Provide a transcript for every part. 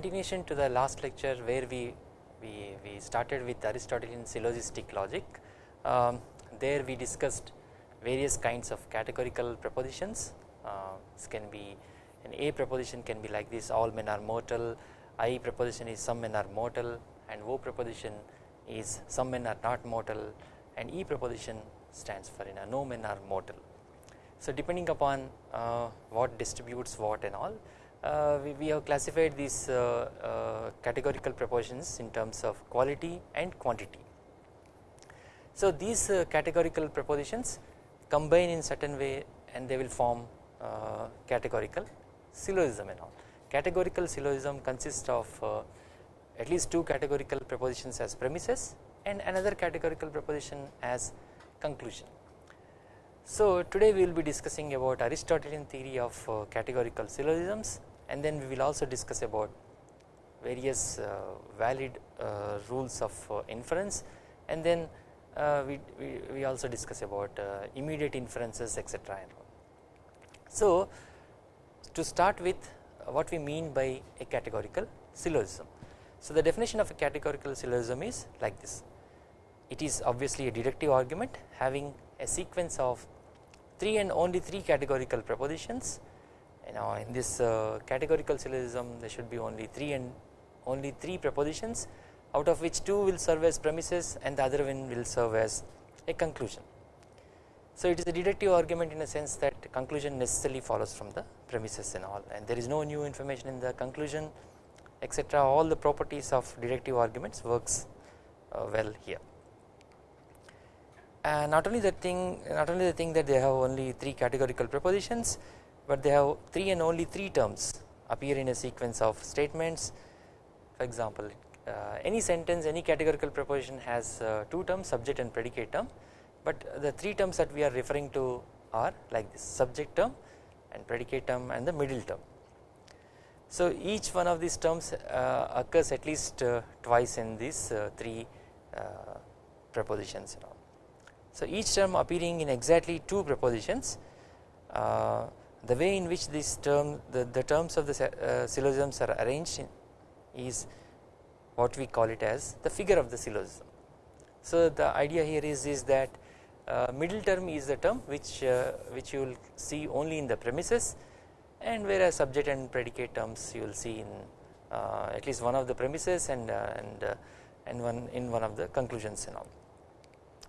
continuation to the last lecture where we we, we started with Aristotelian syllogistic logic um, there we discussed various kinds of categorical propositions uh, this can be an A proposition can be like this all men are mortal I proposition is some men are mortal and O proposition is some men are not mortal and E proposition stands for in a no men are mortal. So depending upon uh, what distributes what and all we, we, have classified these uh, uh categorical propositions in terms of quality and quantity. So these uh, categorical propositions combine in certain way and they will form uh, categorical syllogism and all. Categorical syllogism consists of at least two categorical propositions as premises and another categorical proposition as conclusion. So today we will be discussing about Aristotelian theory of uh, categorical syllogisms and then we will also discuss about various uh, valid uh, rules of uh, inference and then we, we, we, also discuss about immediate inferences etc. So to start with what we mean by a categorical syllogism. So the definition of a categorical syllogism is like this it is obviously a deductive argument having a sequence of 3 and only 3 categorical propositions you know in this uh, categorical syllogism there should be only 3 and only 3 propositions out of which 2 will serve as premises and the other one will serve as a conclusion. So it is a deductive argument in a sense that conclusion necessarily follows from the premises and all and there is no new information in the conclusion etc all the properties of deductive arguments works uh, well here. And not only the thing not only the thing that they have only 3 categorical propositions but they have 3 and only 3 terms appear in a sequence of statements for example uh, any sentence any categorical proposition has uh, 2 terms subject and predicate term but the 3 terms that we are referring to are like this subject term and predicate term and the middle term. So each one of these terms uh, occurs at least uh, twice in these uh, 3 uh, prepositions. So each term appearing in exactly 2 prepositions the way in which this term the, the terms of the syllogisms are arranged is what we call it as the figure of the syllogism. So the idea here is, is that uh, middle term is the term which uh, which you will see only in the premises and whereas subject and predicate terms you will see in uh, at least one of the premises and uh, and uh, and one in one of the conclusions and all.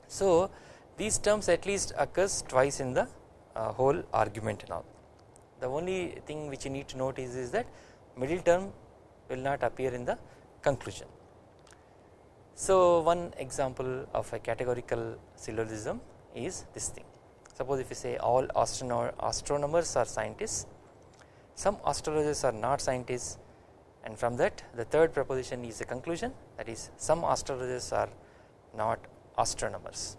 So these terms at least occurs twice in the uh, whole argument and all. The only thing which you need to note is, is that middle term will not appear in the conclusion. So one example of a categorical syllogism is this thing suppose if you say all astrono astronomers are scientists some astrologers are not scientists and from that the third proposition is a conclusion that is some astrologers are not astronomers.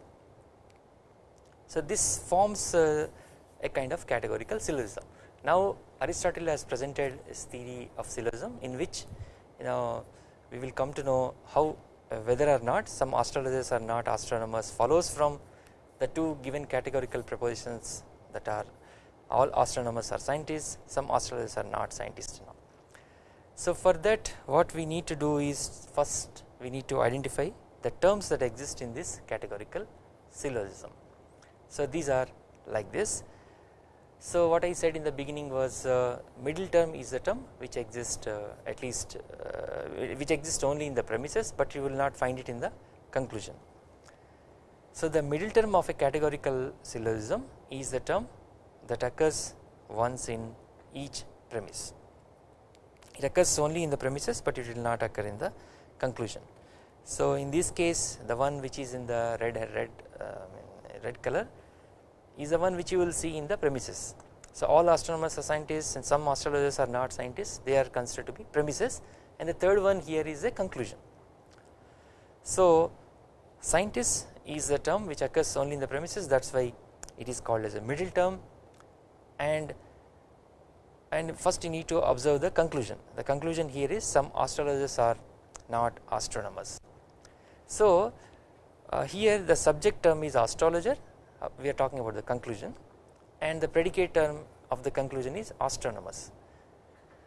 So this forms uh, a kind of categorical syllogism. Now Aristotle has presented his theory of syllogism in which you know we will come to know how uh, whether or not some astrologers are not astronomers follows from the two given categorical propositions that are all astronomers are scientists some astrologers are not scientists now. So for that what we need to do is first we need to identify the terms that exist in this categorical syllogism. So these are like this so what I said in the beginning was uh, middle term is the term which exists uh, at least uh, which exists only in the premises but you will not find it in the conclusion. So the middle term of a categorical syllogism is the term that occurs once in each premise. It occurs only in the premises but it will not occur in the conclusion. So in this case the one which is in the red red uh, red color is the one which you will see in the premises. So all astronomers are scientists and some astrologers are not scientists they are considered to be premises and the third one here is a conclusion. So scientist is the term which occurs only in the premises that is why it is called as a middle term and and first you need to observe the conclusion the conclusion here is some astrologers are not astronomers. So uh, here the subject term is astrologer uh, we are talking about the conclusion and the predicate term of the conclusion is astronomers.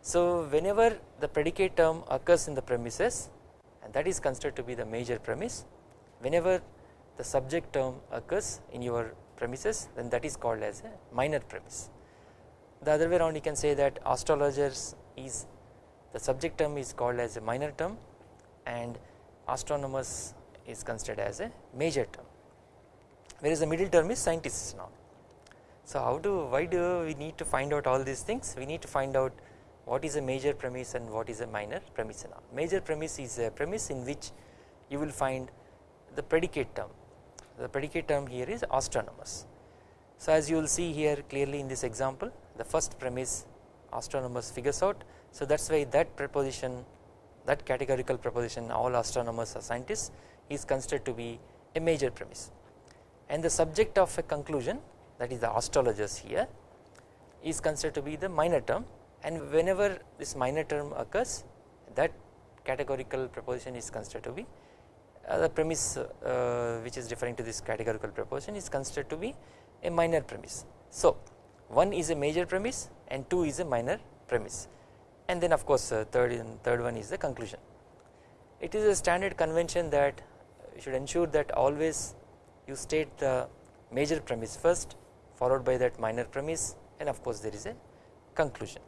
So whenever the predicate term occurs in the premises and that is considered to be the major premise whenever the subject term occurs in your premises then that is called as a minor premise. The other way around you can say that astrologers is the subject term is called as a minor term and astronomers is considered as a major term whereas the middle term is scientists now. So how do why do we need to find out all these things we need to find out what is a major premise and what is a minor premise all. Major premise is a premise in which you will find the predicate term the predicate term here is astronomers. So as you will see here clearly in this example the first premise astronomers figures out so that is why that preposition that categorical proposition all astronomers are scientists is considered to be a major premise and the subject of a conclusion that is the astrologers here is considered to be the minor term and whenever this minor term occurs that categorical proposition is considered to be uh, the premise uh, which is referring to this categorical proposition is considered to be a minor premise. So one is a major premise and two is a minor premise and then of course uh, third and third one is the conclusion. It is a standard convention that you should ensure that always you state the major premise first followed by that minor premise and of course there is a conclusion.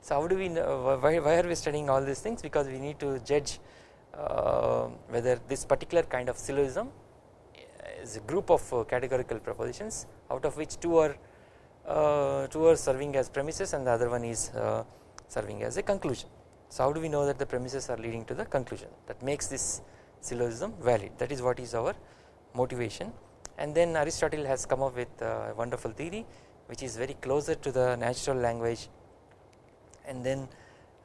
So how do we know why, why are we studying all these things because we need to judge uh, whether this particular kind of syllogism is a group of uh, categorical propositions out of which two are uh, two are serving as premises and the other one is uh, serving as a conclusion. So how do we know that the premises are leading to the conclusion that makes this syllogism valid that is what is our motivation and then Aristotle has come up with a wonderful theory which is very closer to the natural language and then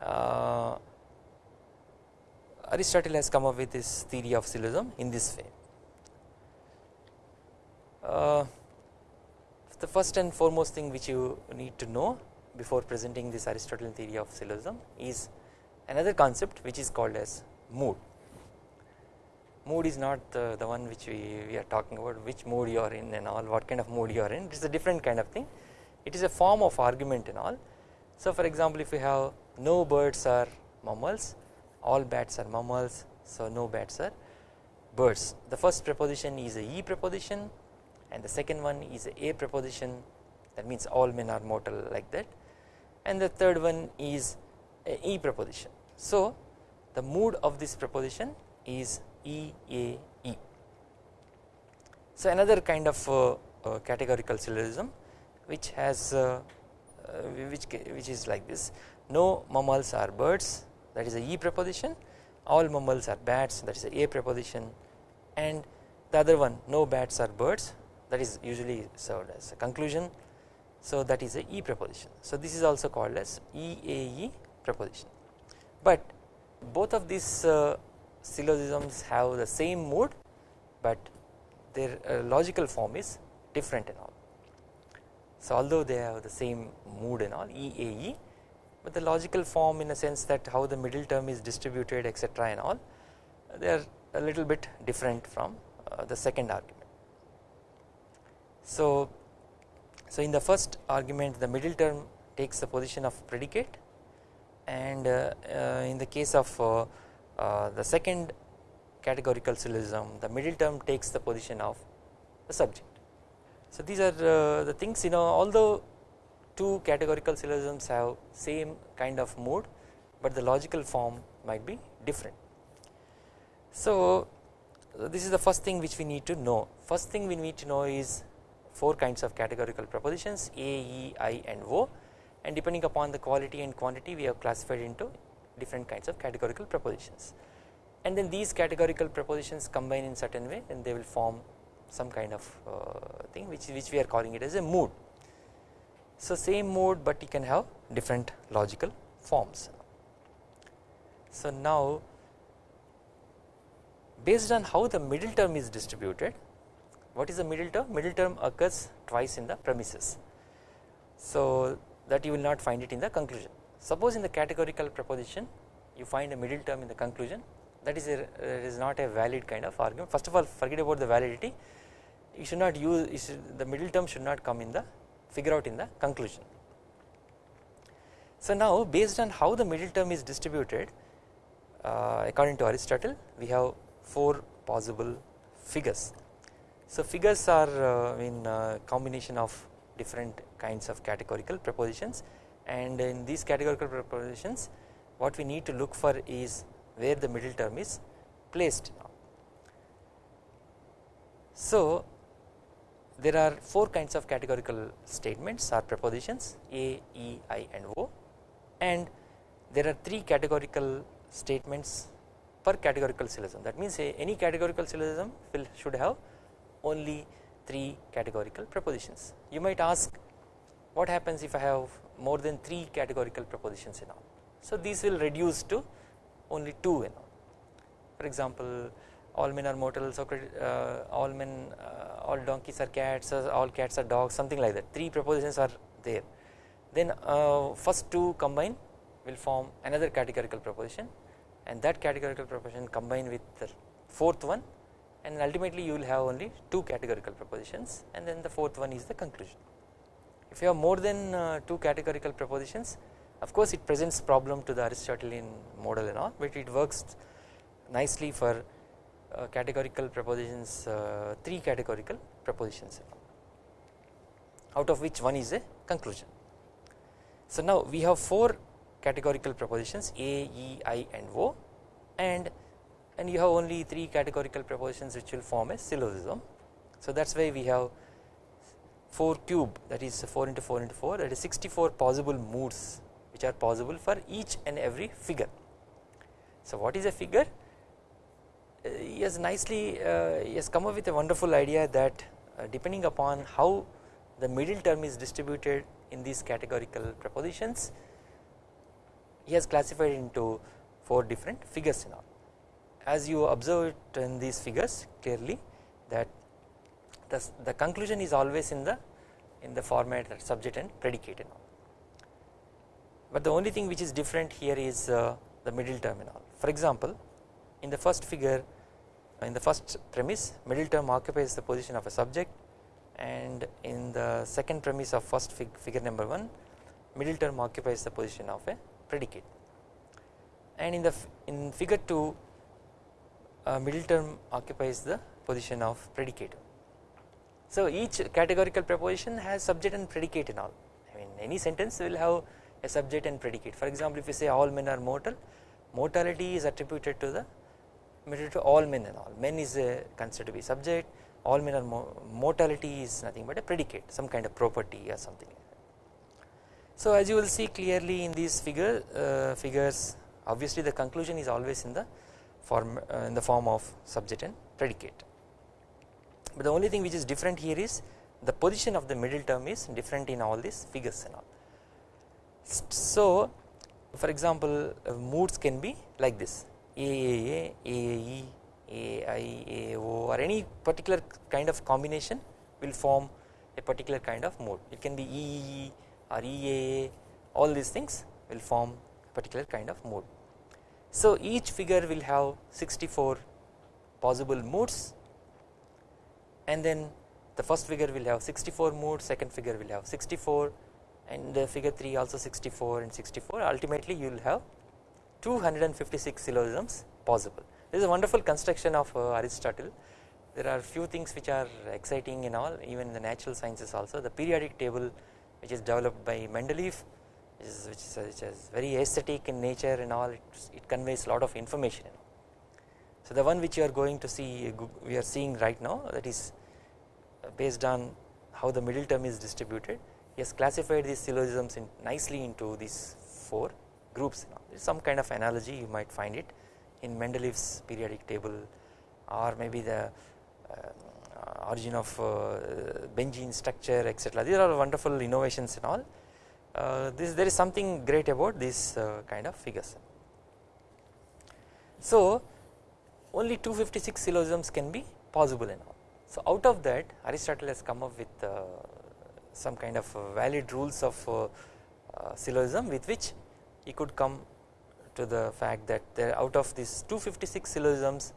uh, Aristotle has come up with this theory of syllogism in this way. Uh, the first and foremost thing which you need to know before presenting this Aristotelian theory of syllogism is another concept which is called as mood. Mood is not the, one which we, we are talking about which mood you are in and all what kind of mood you are in it is a different kind of thing it is a form of argument and all. So for example if we have no birds are mammals all bats are mammals so no bats are birds. The first preposition is a E preposition and the second one is a A preposition that means all men are mortal like that and the third one is a E preposition. So the mood of this preposition is E A E. So another kind of uh, uh, categorical syllogism which has uh, uh which which is like this. No mammals are birds that is a E preposition. All mammals are bats that is a A preposition. And the other one no bats are birds that is usually served as a conclusion. So that is a E preposition. So this is also called as EAE preposition. But both of these uh, syllogisms have the same mood but their uh, logical form is different and all. So although they have the same mood and all EAE but the logical form in a sense that how the middle term is distributed etc and all they are a little bit different from uh, the second argument. So, so in the first argument the middle term takes the position of predicate and uh, uh, in the case of uh, the second categorical syllogism the middle term takes the position of the subject. So these are uh, the things you know although two categorical syllogisms have same kind of mood but the logical form might be different. So this is the first thing which we need to know first thing we need to know is four kinds of categorical propositions A, E, I and O and depending upon the quality and quantity we have classified into different kinds of categorical propositions and then these categorical propositions combine in certain way and they will form some kind of uh, thing which, which we are calling it as a mood so same mood but you can have different logical forms. So now based on how the middle term is distributed what is the middle term? Middle term occurs twice in the premises. So that you will not find it in the conclusion. Suppose in the categorical proposition you find a middle term in the conclusion that is a, not a valid kind of argument. First of all forget about the validity you should not use should, the middle term should not come in the figure out in the conclusion. So now based on how the middle term is distributed uh, according to Aristotle we have 4 possible figures. So figures are uh, in uh, combination of different kinds of categorical propositions and in these categorical propositions what we need to look for is where the middle term is placed. So there are 4 kinds of categorical statements or propositions A, E, I and O and there are 3 categorical statements per categorical syllogism that means eh, any categorical syllogism will should have only 3 categorical propositions. You might ask what happens if I have more than 3 categorical propositions in all. So these will reduce to only 2 in all. For example all men are mortal, uh, all men, uh, all donkeys are cats, all cats are dogs, something like that. Three propositions are there. Then uh, first two combine will form another categorical proposition, and that categorical proposition combine with the fourth one, and ultimately you will have only two categorical propositions, and then the fourth one is the conclusion. If you have more than uh, two categorical propositions, of course it presents problem to the Aristotelian model and all, but it works nicely for uh, categorical propositions uh, 3 categorical propositions out of which one is a conclusion. So now we have 4 categorical propositions A, E, I and O and and you have only 3 categorical propositions which will form a syllogism. So that is why we have 4 cube that is 4 into 4 into 4 that is 64 possible moods which are possible for each and every figure. So what is a figure? he has nicely uh, he has come up with a wonderful idea that uh, depending upon how the middle term is distributed in these categorical propositions he has classified into 4 different figures in all. As you observe it in these figures clearly that the, the conclusion is always in the in the format that subject and predicate and all. But the only thing which is different here is uh, the middle term and all. For example, in the first figure in the first premise middle term occupies the position of a subject and in the second premise of first fig figure number 1 middle term occupies the position of a predicate and in the in figure 2 uh, middle term occupies the position of predicate. So each categorical proposition has subject and predicate in all. I mean any sentence will have a subject and predicate. For example if you say all men are mortal mortality is attributed to the material to all men and all. Men is considered to be subject all men are mortality is nothing but a predicate some kind of property or something. So as you will see clearly in these figure uh, figures obviously the conclusion is always in the form uh, in the form of subject and predicate but the only thing which is different here is the position of the middle term is different in all these figures and all. So for example uh, moods can be like this AAA, AAE, or any particular kind of combination will form a particular kind of mode. It can be EEE or EAA all these things will form a particular kind of mode. So each figure will have 64 possible modes and then the first figure will have 64 modes, second figure will have 64 and the figure 3 also 64 and 64 ultimately you will have 256 syllogisms possible. This is a wonderful construction of uh, Aristotle. There are few things which are exciting in all even in the natural sciences also the periodic table which is developed by Mendeleev which is, which is, which is very aesthetic in nature and all it, it conveys a lot of information. So the one which you are going to see we are seeing right now that is based on how the middle term is distributed he has classified these syllogisms in nicely into these 4 groups There is some kind of analogy you might find it in Mendeleev's periodic table or maybe the uh, origin of uh, Benzene structure etc. These are wonderful innovations and all. Uh, this there is something great about this uh, kind of figures. So only 256 syllogisms can be possible and all. So out of that Aristotle has come up with uh, some kind of valid rules of uh, syllogism with which he could come to the fact that there out of these 256 syllogisms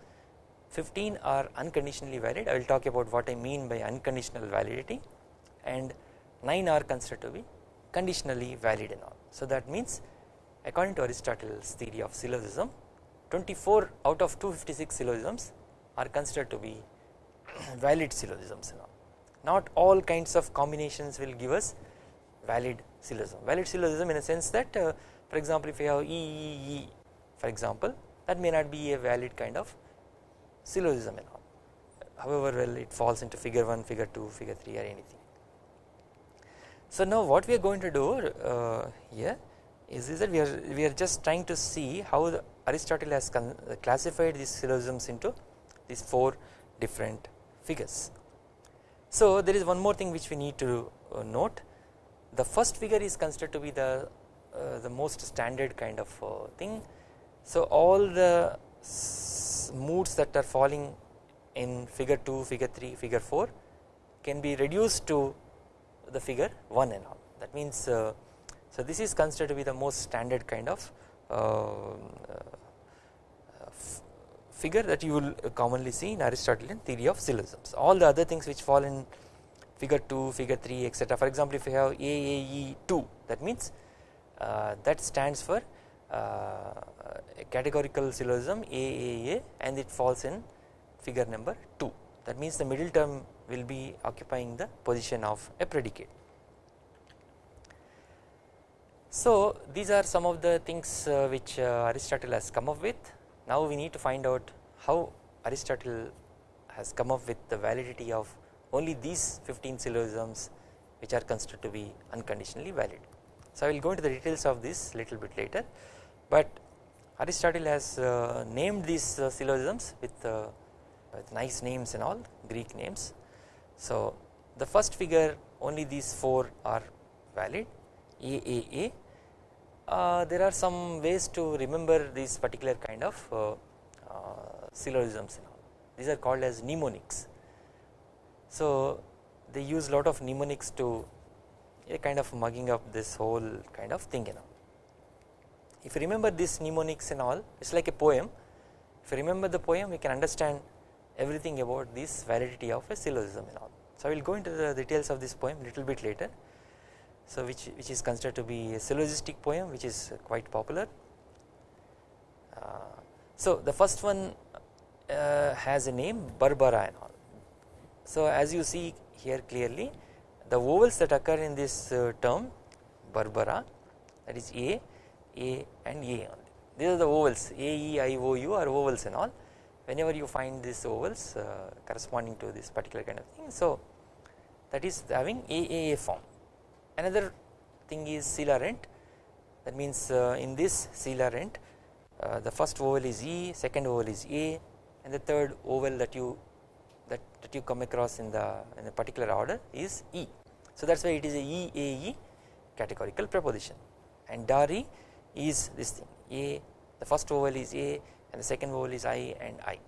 15 are unconditionally valid I will talk about what I mean by unconditional validity and 9 are considered to be conditionally valid and all. So that means according to Aristotle's theory of syllogism 24 out of 256 syllogisms are considered to be valid syllogisms not all kinds of combinations will give us valid syllogism. Valid syllogism in a sense that uh, for example if you have E E E for example that may not be a valid kind of syllogism all. However well it falls into figure 1 figure 2 figure 3 or anything. So now what we are going to do uh, here is, is that we are we are just trying to see how Aristotle has classified these syllogisms into these 4 different figures. So there is one more thing which we need to uh, note the first figure is considered to be the uh, the most standard kind of uh, thing. So all the moods that are falling in figure 2, figure 3, figure 4 can be reduced to the figure 1 and all that means uh, so this is considered to be the most standard kind of uh, uh, figure that you will commonly see in Aristotelian theory of syllogisms. All the other things which fall in figure 2 figure 3 etc for example if you have AAE2 that means uh, that stands for uh, categorical syllogism AAA and it falls in figure number 2 that means the middle term will be occupying the position of a predicate. So these are some of the things uh, which uh, Aristotle has come up with now we need to find out how Aristotle has come up with the validity of only these 15 syllogisms which are considered to be unconditionally valid. So I will go into the details of this little bit later but Aristotle has uh, named these uh, syllogisms with, uh, with nice names and all Greek names. So the first figure only these 4 are valid AAA there are some ways to remember these particular kind of uh, uh, syllogisms and all these are called as mnemonics. So they use lot of mnemonics to a kind of mugging up this whole kind of thing you know if you remember this mnemonics and all it is like a poem if you remember the poem you can understand everything about this validity of a syllogism and all. So I will go into the details of this poem little bit later so which, which is considered to be a syllogistic poem which is quite popular. Uh, so the first one uh, has a name Barbara and all. So as you see here clearly the vowels that occur in this uh, term Barbara that is A a and A only. These are the vowels A, E, I, O, U are vowels and all. Whenever you find these vowels uh, corresponding to this particular kind of thing, so that is having AAA form. Another thing is Celarent. That means uh, in this Celarent, uh, the first vowel is E, second vowel is A, and the third vowel that you that, that you come across in the in a particular order is E. So that is why it is a E A E categorical preposition and Darii is this thing A the first vowel is A and the second vowel is I and I.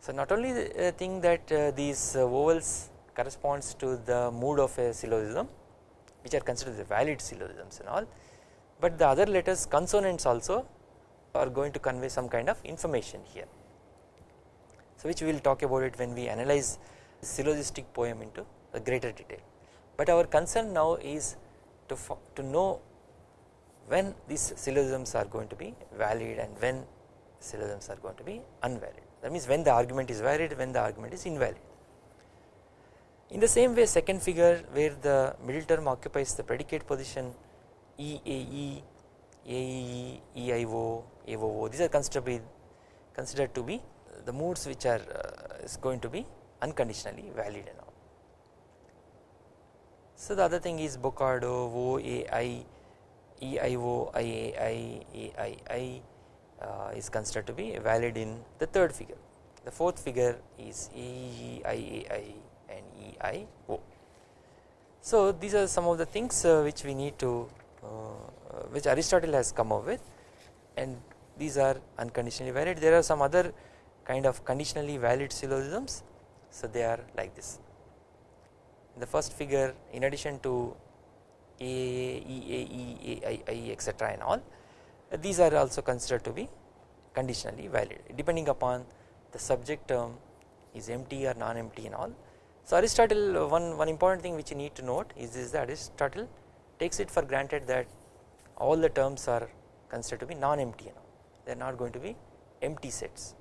So not only the thing that uh, these uh, vowels corresponds to the mood of a syllogism which are considered the valid syllogisms and all but the other letters consonants also are going to convey some kind of information here. So which we will talk about it when we analyze syllogistic poem into a greater detail but our concern now is to, to know when these syllogisms are going to be valid and when syllogisms are going to be unvalid that means when the argument is valid when the argument is invalid. In the same way second figure where the middle term occupies the predicate position EAE, AEE, EIO, AOO these are considered to be, considered to be the moods which are uh, is going to be unconditionally valid and all. So the other thing is Bocardo, OAI EIO, IAI, AII uh, is considered to be valid in the third figure. The fourth figure is EE, IAI and EIO. So these are some of the things uh, which we need to uh, which Aristotle has come up with and these are unconditionally valid. There are some other kind of conditionally valid syllogisms so they are like this. In the first figure in addition to a, E, A, E, A, I, I etc and all these are also considered to be conditionally valid depending upon the subject term is empty or non-empty and all. So Aristotle uh, one, one important thing which you need to note is, is that Aristotle takes it for granted that all the terms are considered to be non-empty and all they are not going to be empty sets.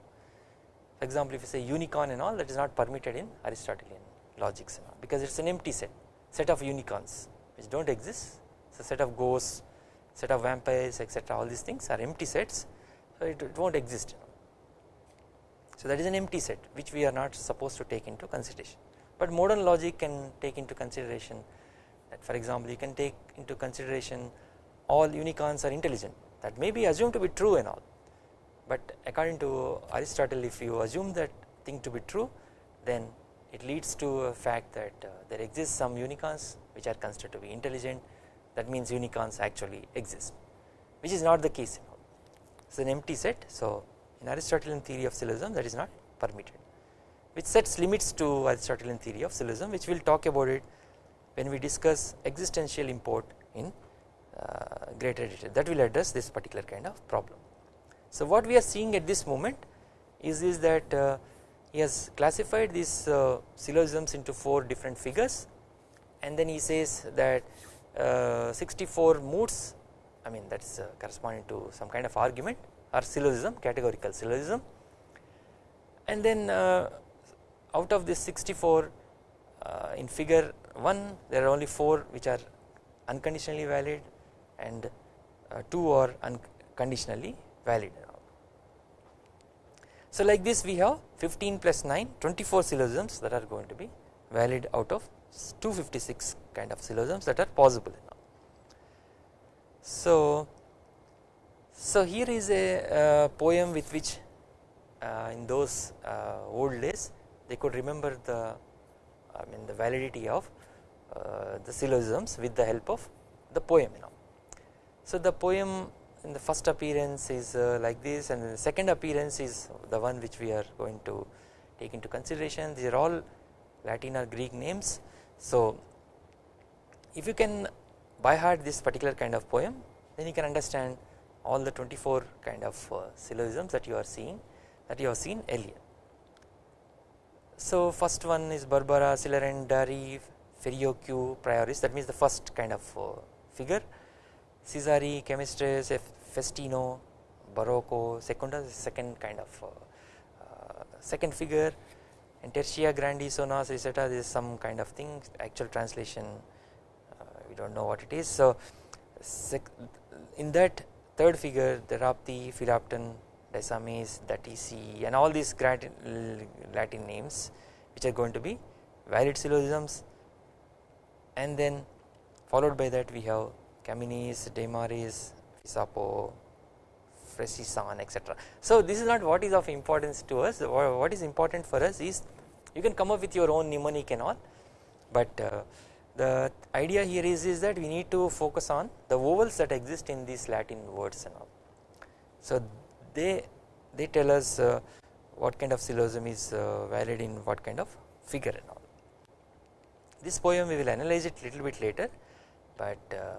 For example, if you say unicorn and all that is not permitted in Aristotelian logics and all because it is an empty set set of unicorns which do not exist. So set of ghosts set of vampires etc all these things are empty sets. So it, it will not exist so that is an empty set which we are not supposed to take into consideration but modern logic can take into consideration that for example you can take into consideration all unicorns are intelligent. That may be assumed to be true and all. But according to Aristotle if you assume that thing to be true then it leads to a fact that uh, there exists some unicorns which are considered to be intelligent. That means unicorns actually exist which is not the case it is an empty set. So in Aristotelian theory of syllogism that is not permitted which sets limits to Aristotelian theory of syllogism which we will talk about it when we discuss existential import in uh, greater detail that will address this particular kind of problem. So what we are seeing at this moment is, is that uh, he has classified these uh, syllogisms into 4 different figures and then he says that uh, 64 moods I mean that is uh, corresponding to some kind of argument or syllogism categorical syllogism and then uh, out of this 64 uh, in figure 1 there are only 4 which are unconditionally valid and 2 are unconditionally valid so like this we have 15 plus 9 24 syllogisms that are going to be valid out of 256 kind of syllogisms that are possible. So, so here is a uh, poem with which uh, in those uh, old days they could remember the I mean the validity of uh, the syllogisms with the help of the poem you know. So the poem in the first appearance is uh, like this and the second appearance is the one which we are going to take into consideration these are all Latin or Greek names. So if you can by heart this particular kind of poem then you can understand all the 24 kind of uh, syllogisms that you are seeing that you have seen earlier. So first one is Barbara, Celerendari, Ferioque, Prioris. That means the first kind of uh, figure. Cesare, Camestres, Festino, Baroco, Secunda is second kind of uh, uh, second figure. And Tertia Grandi Sonas etc this is some kind of thing actual translation uh, we do not know what it is. So in that third figure the Rapti, Felapton, Disamis, Datisi and all these Latin names which are going to be valid syllogisms and then followed by that we have Camenes, Dimaris, Fesapo, Fresison etc. So this is not what is of importance to us what is important for us is you can come up with your own mnemonic and all but uh, the idea here is, is that we need to focus on the vowels that exist in these Latin words and all. So they they tell us uh, what kind of syllogism is uh, valid in what kind of figure and all. This poem we will analyze it little bit later but uh,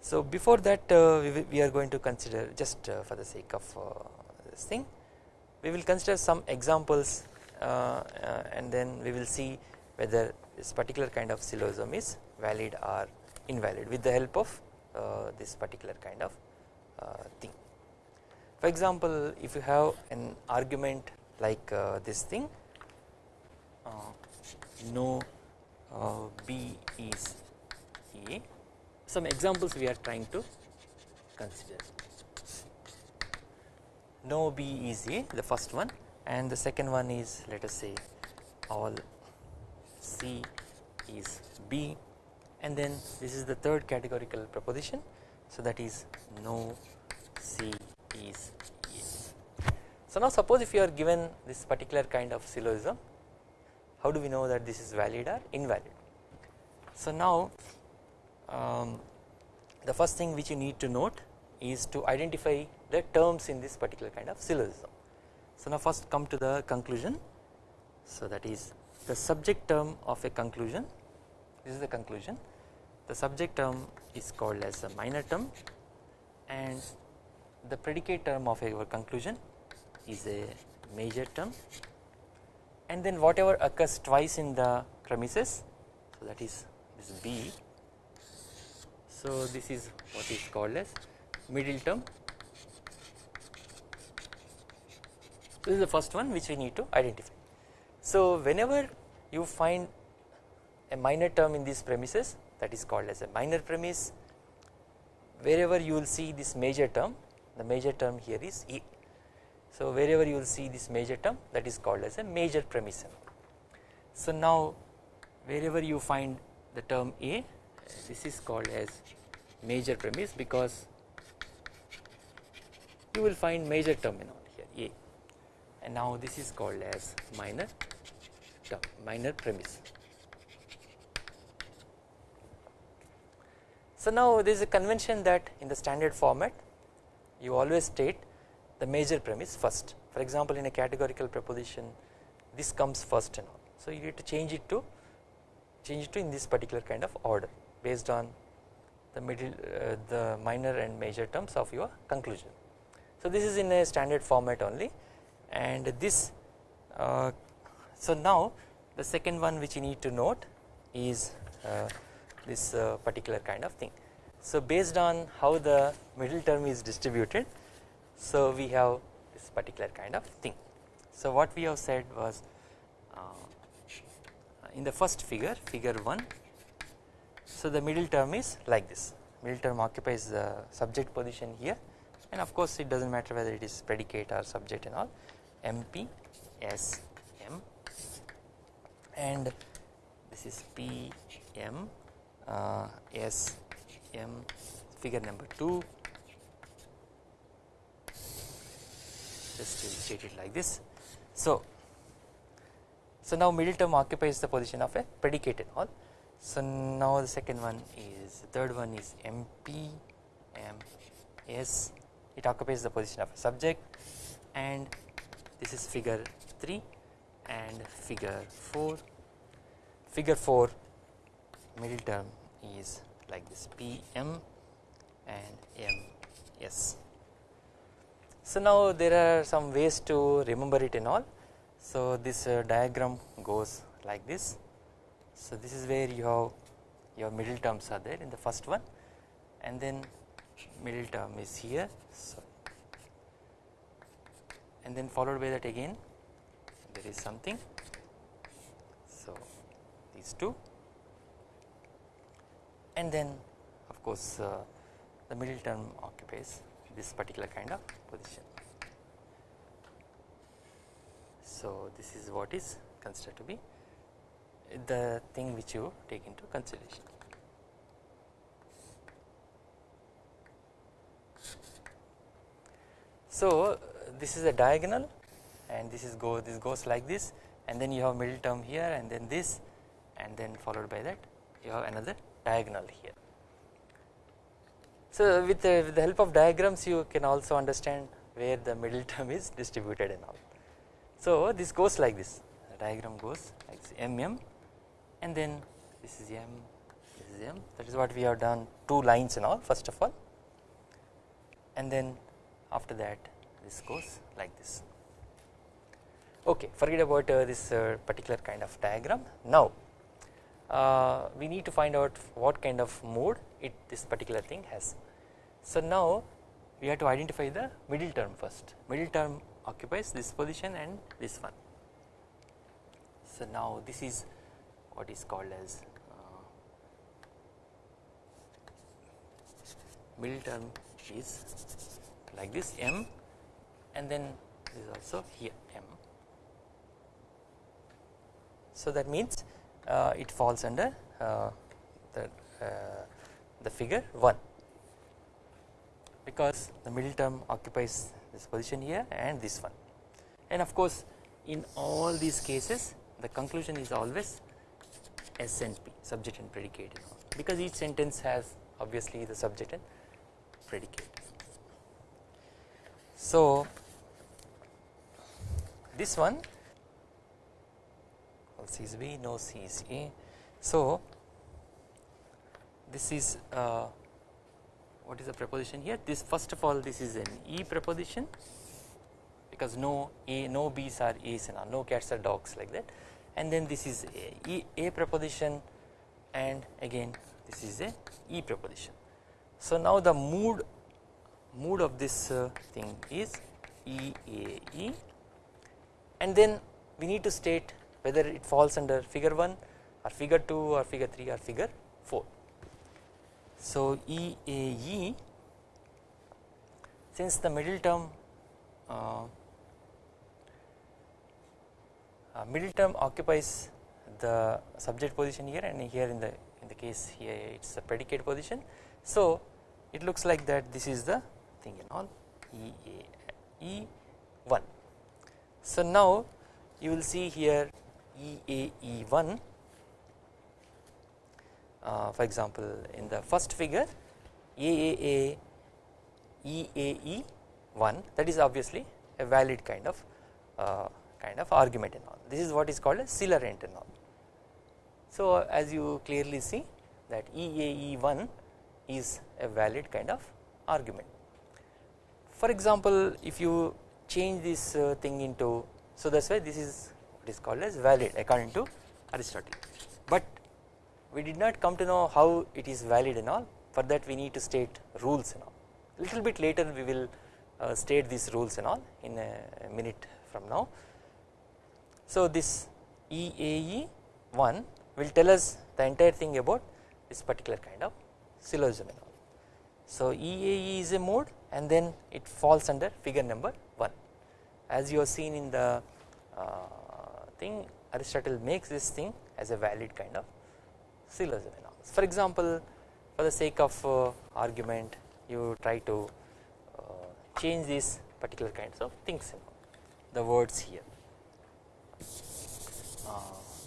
so before that uh, we, we, are going to consider just uh, for the sake of uh, this thing we will consider some examples and then we will see whether this particular kind of syllogism is valid or invalid with the help of this particular kind of thing. For example if you have an argument like uh, this thing uh, no uh, B is A some examples we are trying to consider. No B is A the first one and the second one is let us say all C is B and then this is the third categorical proposition so that is no C. So now suppose if you are given this particular kind of syllogism how do we know that this is valid or invalid. So now um, the first thing which you need to note is to identify the terms in this particular kind of syllogism. So now first come to the conclusion so that is the subject term of a conclusion this is the conclusion the subject term is called as a minor term and the predicate term of our conclusion is a major term and then whatever occurs twice in the premises so that is this B So this is what is called as middle term. This is the first one which we need to identify. So whenever you find a minor term in these premises that is called as a minor premise wherever you will see this major term the major term here is E. So wherever you will see this major term that is called as a major premise. So now wherever you find the term A this is called as major premise because you will find major terminal here A and now this is called as minor term minor premise. So now there is a convention that in the standard format you always state the major premise first for example in a categorical proposition this comes first and all so you need to change it to change it to in this particular kind of order based on the middle uh, the minor and major terms of your conclusion. So this is in a standard format only and this uh, so now the second one which you need to note is uh, this uh, particular kind of thing. So based on how the middle term is distributed so we have this particular kind of thing. So what we have said was uh, in the first figure figure 1 so the middle term is like this. Middle term occupies the subject position here. And of course it does not matter whether it is predicate or subject and all. MP S M. And this is P M uh, S M figure number 2 just state it like this. So, so now middle term occupies the position of a predicate and all. So now the second one is the third one is MP M S it occupies the position of a subject and this is figure 3 and figure 4 figure 4 middle term is like this P M and M S. So now there are some ways to remember it and all. So this uh, diagram goes like this. So this is where you have your middle terms are there in the first one. And then middle term is here. So and then followed by that again. There is something. So these two. And then of course uh, the middle term occupies this particular kind of position. So this is what is considered to be the thing which you take into consideration. So this is a diagonal and this is go this goes like this and then you have middle term here and then this and then followed by that you have another diagonal here. So with the, with the help of diagrams you can also understand where the middle term is distributed and all. So this goes like this. The diagram goes like this. Mm and then this is m this is m. That is what we have done two lines and all first of all. And then after that this goes like this. Okay forget about uh, this uh, particular kind of diagram. Now uh, we need to find out what kind of mode it this particular thing has. So now we have to identify the middle term first middle term occupies this position and this one. So now this is what is called as uh, middle term is like this m and then this is also here m. So that means uh, it falls under uh, the, uh, the figure 1 because the middle term occupies this position here and this one and of course in all these cases the conclusion is always S and P subject and predicate because each sentence has obviously the subject and predicate. So this one C is B, no C is A. So this is uh, what is the preposition here? This first of all this is an E preposition because no A, no B's are A's and no cats are dogs like that, and then this is a, e, a preposition, and again this is a E preposition. So now the mood mood of this uh, thing is EAE and then we need to state whether it falls under figure 1 or figure 2 or figure 3 or figure 4. So EAE since the middle term uh, uh, middle term occupies the subject position here and here in the in the case here it is the predicate position. So it looks like that this is the thing and all E A E 1. So now you will see here E A E 1 uh, for example in the first figure AAA EAE 1 that is obviously a valid kind of uh, kind of argument and all this is what is called a Celarent and all. So as you clearly see that EAE 1 is a valid kind of argument. For example if you change this uh, thing into so that is why this is what is called as valid according to Aristotle but we did not come to know how it is valid and all for that we need to state rules and all A little bit later we will uh, state these rules and all in a minute from now. So this EAE 1 will tell us the entire thing about this particular kind of syllogism and all. So EAE is a mode and then it falls under figure number 1 as you have seen in the uh, thing Aristotle makes this thing as a valid kind of syllogism. For example for the sake of uh, argument you try to uh, change these particular kinds of things the words here. Uh,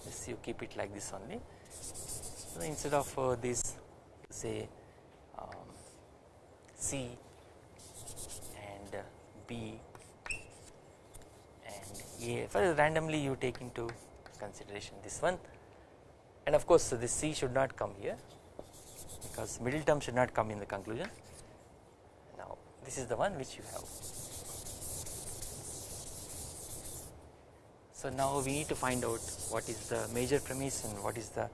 this you keep it like this only. So instead of uh, this say um, C and B and A for randomly you take into consideration this one and of course this C should not come here because middle term should not come in the conclusion Now this is the one which you have. So now we need to find out what is the major premise and what is the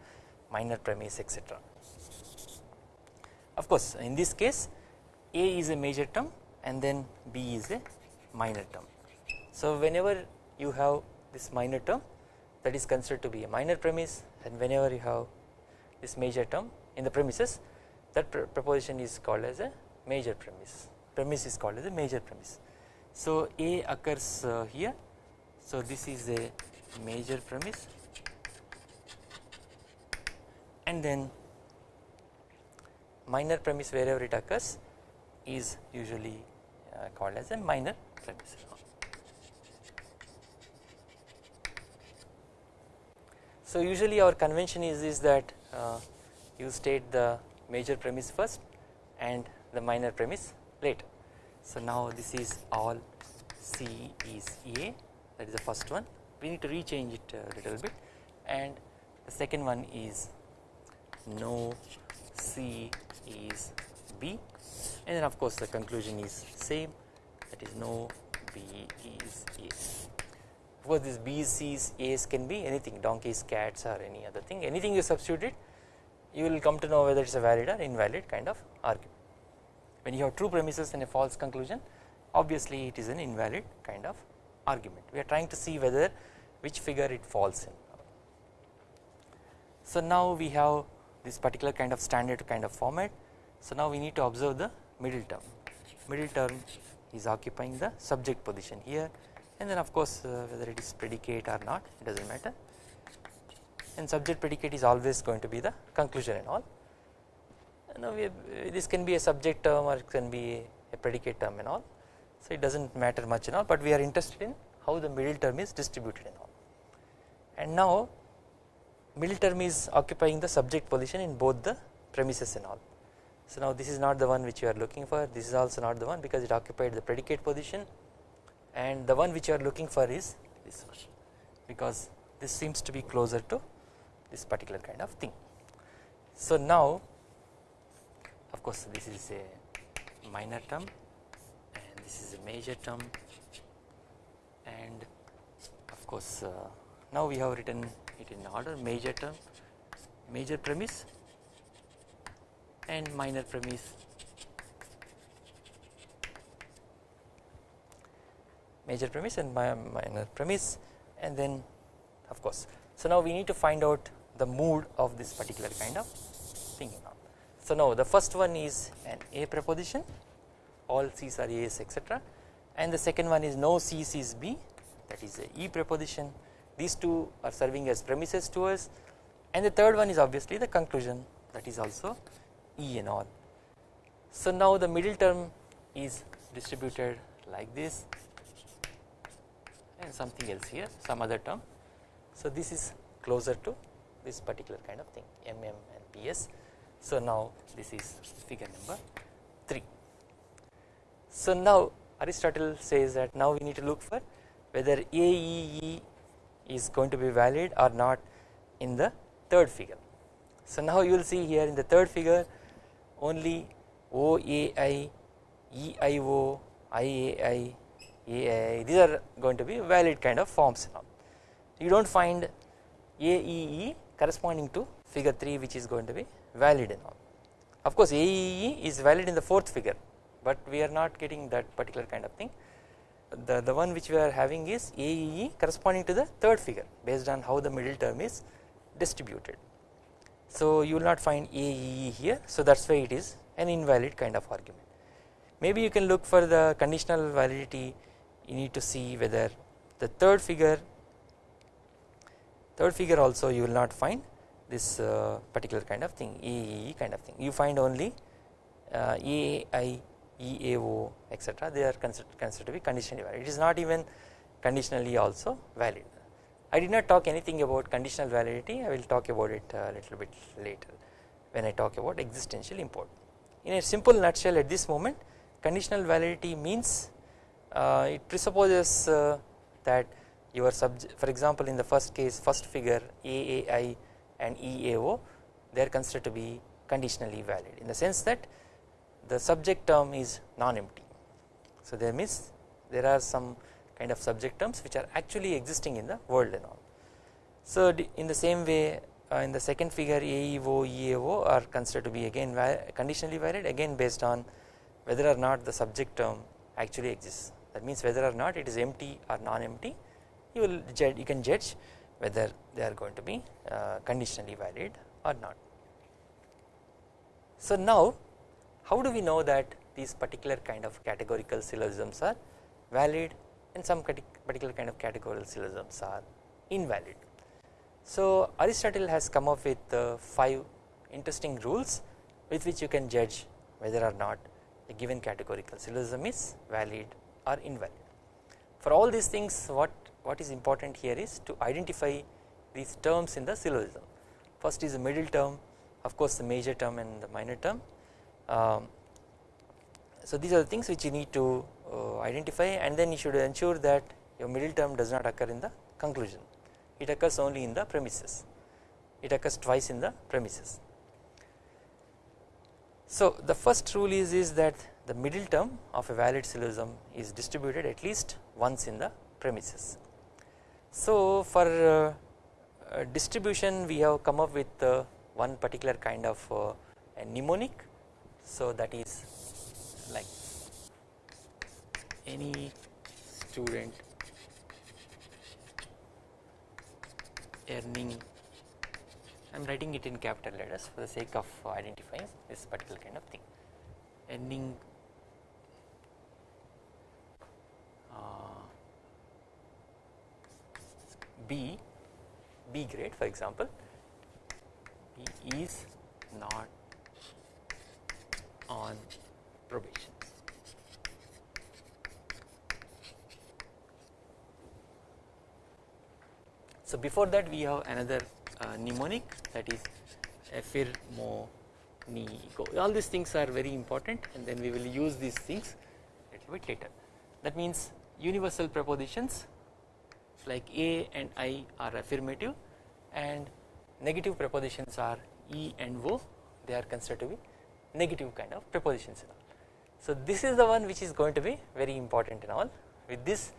minor premise etc. Of course in this case A is a major term and then B is a minor term. So whenever you have this minor term that is considered to be a minor premise and whenever you have this major term in the premises that proposition is called as a major premise premise is called as a major premise. So A occurs uh, here so this is a major premise and then minor premise wherever it occurs is usually uh, called as a minor premise. So usually our convention is, is that uh, you state the major premise first and the minor premise later. So now this is all C is A that is the first one we need to rechange it a little bit and the second one is no C is B and then of course the conclusion is same that is no B is A. Of course this B's, C's, A's can be anything donkeys, cats or any other thing anything you substitute it you will come to know whether it is a valid or invalid kind of argument. When you have true premises and a false conclusion obviously it is an invalid kind of argument. We are trying to see whether which figure it falls in. So now we have this particular kind of standard kind of format. So now we need to observe the middle term. Middle term is occupying the subject position here and then of course uh, whether it is predicate or not it does not matter. And subject predicate is always going to be the conclusion and all. Now we, this can be a subject term or it can be a predicate term and all. So it does not matter much and all but we are interested in how the middle term is distributed and all. And now middle term is occupying the subject position in both the premises and all. So now this is not the one which you are looking for. This is also not the one because it occupied the predicate position and the one which you are looking for is this one. Because this seems to be closer to this particular kind of thing. So now of course this is a minor term and this is a major term. And of course uh, now we have written it in order major term major premise and minor premise major premise and minor premise and then of course. So now we need to find out the mood of this particular kind of thing now. So now the first one is an A preposition all C's are A's etc and the second one is no C's is B that is a E preposition these two are serving as premises to us and the third one is obviously the conclusion that is also E and all. So now the middle term is distributed like this and something else here some other term. So this is closer to this particular kind of thing MM and PS. So now this is figure number 3. So now Aristotle says that now we need to look for whether AEE is going to be valid or not in the third figure. So now you will see here in the third figure only OAI, EIO, IAI, These are going to be valid kind of forms now. You do not find AEE corresponding to figure 3 which is going to be valid all. Of course AEE is valid in the fourth figure but we are not getting that particular kind of thing. The, the one which we are having is AEE corresponding to the third figure based on how the middle term is distributed. So you will not find AEE here so that is why it is an invalid kind of argument. Maybe you can look for the conditional validity you need to see whether the third figure third figure also you will not find this uh, particular kind of thing AEE kind of thing you find only uh, etc they are considered, considered to be conditionally valid it is not even conditionally also valid. I did not talk anything about conditional validity I will talk about it a little bit later when I talk about existential import. In a simple nutshell at this moment conditional validity means it presupposes uh, that your subject for example in the first case first figure AAI and EAO they are considered to be conditionally valid in the sense that the subject term is non-empty. So there means there are some kind of subject terms which are actually existing in the world and all. So in the same way uh, in the second figure AEO, EAO are considered to be again conditionally valid again based on whether or not the subject term actually exists that means whether or not it is empty or non-empty you will you can judge whether they are going to be uh, conditionally valid or not. So now how do we know that these particular kind of categorical syllogisms are valid and some particular kind of categorical syllogisms are invalid. So Aristotle has come up with uh, 5 interesting rules with which you can judge whether or not a given categorical syllogism is valid or invalid. For all these things what what is important here is to identify these terms in the syllogism. First is the middle term of course the major term and the minor term. Um, so these are the things which you need to uh, identify and then you should ensure that your middle term does not occur in the conclusion it occurs only in the premises it occurs twice in the premises. So the first rule is, is that the middle term of a valid syllogism is distributed at least once in the premises. So for uh, uh, distribution we have come up with uh, one particular kind of a mnemonic. So that is like any student earning I am writing it in capital letters for the sake of identifying this particular kind of thing. Earning B, B grade for example, B is not on probation. So before that we have another uh, mnemonic that is affirmo nego. All these things are very important and then we will use these things a little bit later. That means universal prepositions like A and I are affirmative and negative prepositions are E and O they are considered to be negative kind of prepositions and all. So this is the one which is going to be very important in all with this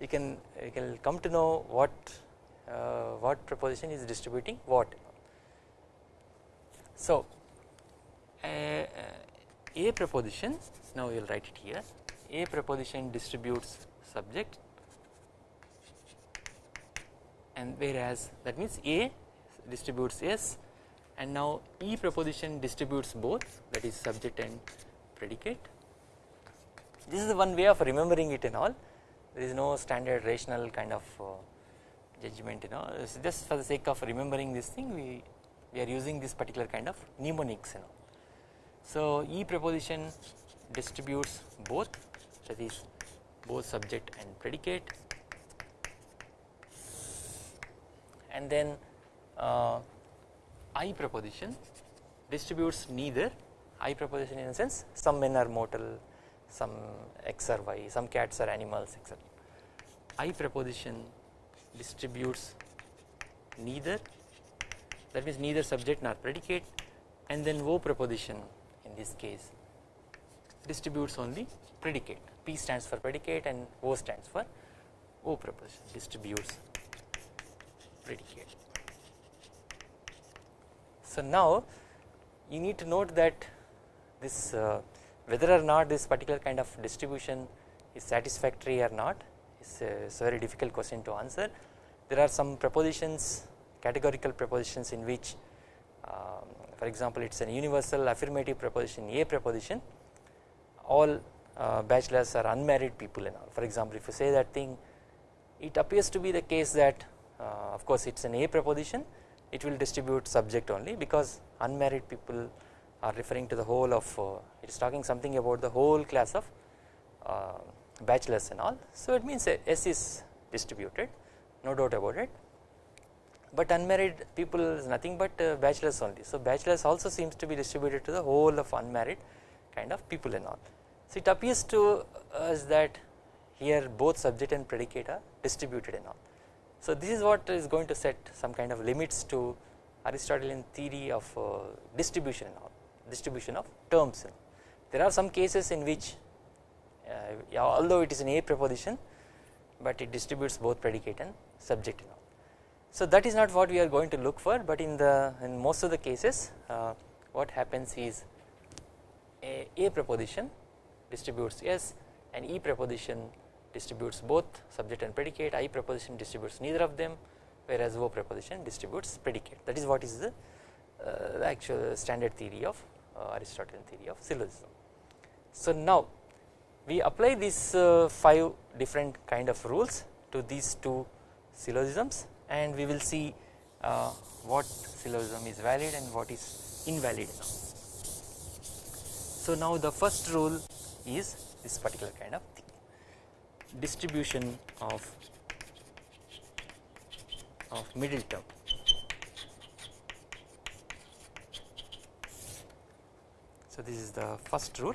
you can you can come to know what uh, what preposition is distributing what. So a, a preposition now we will write it here a preposition distributes subject and whereas that means A distributes S and now E proposition distributes both that is subject and predicate. This is one way of remembering it and all there is no standard rational kind of uh, judgment you know just for the sake of remembering this thing we, we are using this particular kind of mnemonics you know. So E proposition distributes both that is both subject and predicate and then uh, I proposition distributes neither. I proposition in a sense some men are mortal some x or y some cats are animals etc. I proposition distributes neither. That means neither subject nor predicate. And then O proposition in this case distributes only predicate. P stands for predicate and O stands for O proposition distributes predicate. So now you need to note that this uh, whether or not this particular kind of distribution is satisfactory or not is a, very difficult question to answer. There are some propositions categorical propositions in which um, for example it is an universal affirmative proposition A proposition all uh, bachelors are unmarried people and all for example if you say that thing it appears to be the case that uh, of course it is an A proposition it will distribute subject only because unmarried people are referring to the whole of uh, it is talking something about the whole class of uh, bachelors and all. So it means S is distributed no doubt about it. But unmarried people is nothing but uh, bachelors only. So bachelors also seems to be distributed to the whole of unmarried kind of people and all. So it appears to us that here both subject and predicate are distributed and all so this is what is going to set some kind of limits to Aristotelian theory of uh, distribution all distribution of terms. There are some cases in which uh, although it is an A proposition but it distributes both predicate and subject. So that is not what we are going to look for but in the in most of the cases uh, what happens is a, a proposition distributes S and E proposition distributes both subject and predicate I proposition distributes neither of them whereas O proposition distributes predicate that is what is the, uh, the actual standard theory of uh, Aristotelian theory of syllogism. So now we apply these uh, 5 different kind of rules to these two syllogisms and we will see uh, what syllogism is valid and what is invalid now. So now the first rule is this particular kind of distribution of of middle term So this is the first rule.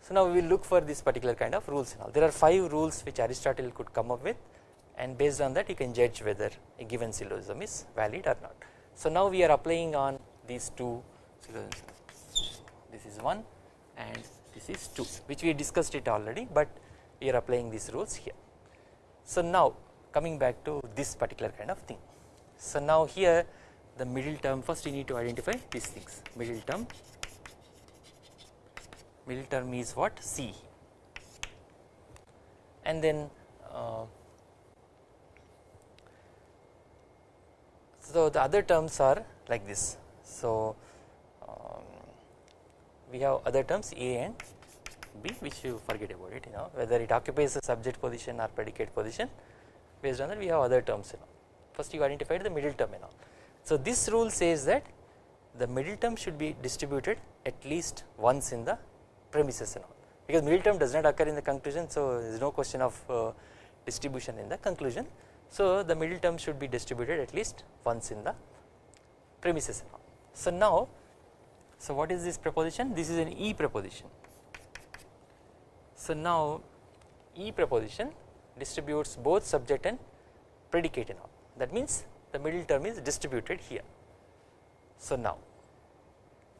So now we will look for this particular kind of rules all. There are 5 rules which Aristotle could come up with and based on that you can judge whether a given syllogism is valid or not. So now we are applying on these two syllogisms. This is 1 and this is 2 which we discussed it already but we are applying these rules here. So now coming back to this particular kind of thing. So now here the middle term first you need to identify these things middle term middle term is what C and then uh, so the other terms are like this so um, we have other terms A and Which you forget about it you know whether it occupies the subject position or predicate position based on that we have other terms you know first you identified the middle term you know so this rule says that the middle term should be distributed at least once in the premises and all because middle term does not occur in the conclusion so there is no question of uh, distribution in the conclusion. So the middle term should be distributed at least once in the premises and all. So now so what is this proposition this is an E proposition. So now E proposition distributes both subject and predicate and all that means the middle term is distributed here. So now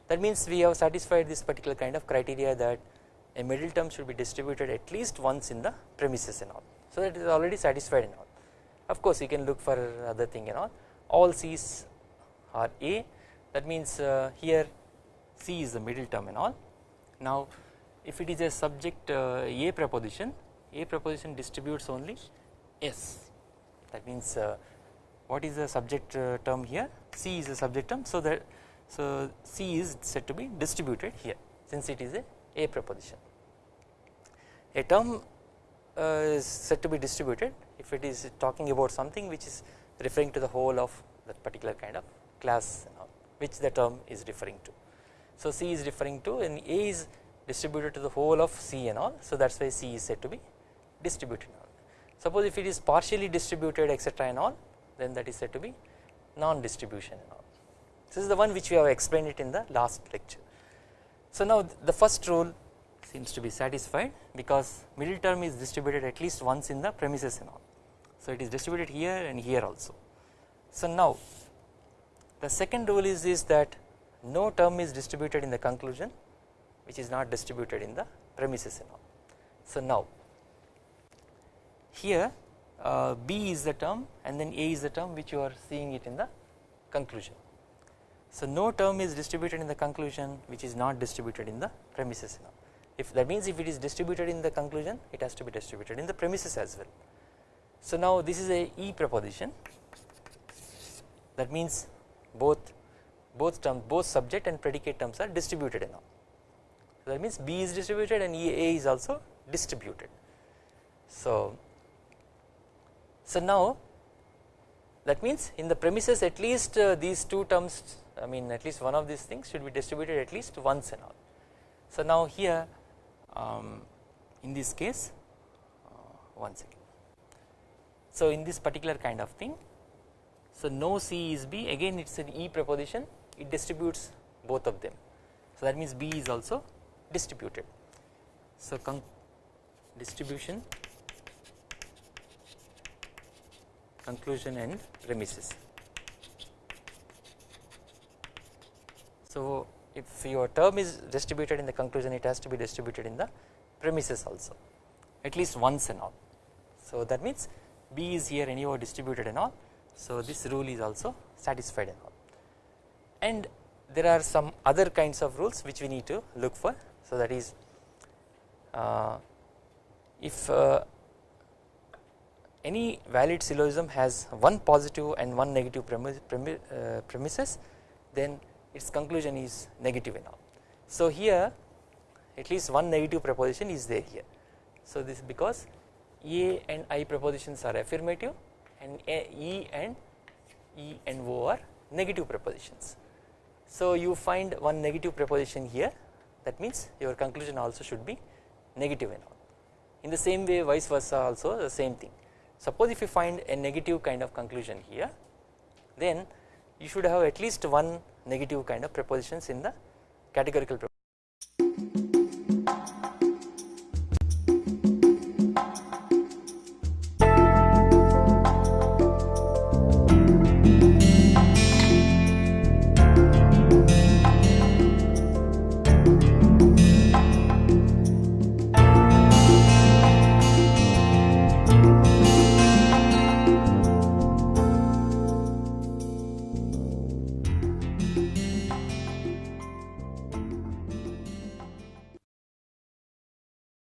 that means we have satisfied this particular kind of criteria that a middle term should be distributed at least once in the premises and all. So that is already satisfied and all. Of course you can look for other thing and all, all C's are A that means uh, here C is the middle term and all. Now if it is a subject uh, A proposition, A proposition distributes only S that means uh, what is the subject uh, term here C is the subject term so that so C is said to be distributed here since it is a A preposition. A term uh, is said to be distributed if it is talking about something which is referring to the whole of that particular kind of class which the term is referring to. So C is referring to and A is distributed to the whole of C and all so that is why C is said to be distributed. Suppose if it is partially distributed etc and all then that is said to be non-distribution and all. This is the one which we have explained it in the last lecture. So now the first rule seems to be satisfied because middle term is distributed at least once in the premises and all. So it is distributed here and here also. So now the second rule is this that no term is distributed in the conclusion which is not distributed in the premises and all. So now here uh, B is the term and then A is the term which you are seeing it in the conclusion. So no term is distributed in the conclusion which is not distributed in the premises now. If that means if it is distributed in the conclusion it has to be distributed in the premises as well. So now this is a E proposition that means both both terms both subject and predicate terms are distributed now. That means B is distributed and A is also distributed. So so now that means in the premises at least uh, these two terms I mean at least one of these things should be distributed at least once and all. So now here um, in this case uh, one second. So in this particular kind of thing so no C is B again it is an E preposition it distributes both of them. So that means B is also distributed. So distribution conclusion and premises. So if your term is distributed in the conclusion it has to be distributed in the premises also at least once and all. So that means B is here anyhow distributed and all so this rule is also satisfied and all and there are some other kinds of rules which we need to look for so that is uh, if uh, any valid syllogism has one positive and one negative premise, uh, premises then its conclusion is negative all. So here at least one negative proposition is there here. So this is because A and I propositions are affirmative and E and E and O are negative propositions. So you find one negative proposition here that means your conclusion also should be negative and all. In the same way vice versa also the same thing Suppose if you find a negative kind of conclusion here then you should have at least one negative kind of prepositions in the categorical